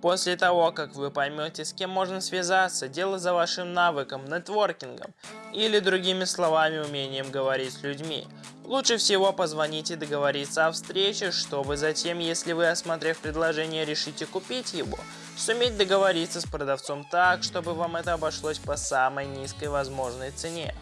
После того, как вы поймете, с кем можно связаться, дело за вашим навыком, нетворкингом или другими словами умением говорить с людьми. Лучше всего позвонить и договориться о встрече, чтобы затем, если вы, осмотрев предложение, решите купить его, суметь договориться с продавцом так, чтобы вам это обошлось по самой низкой возможной цене.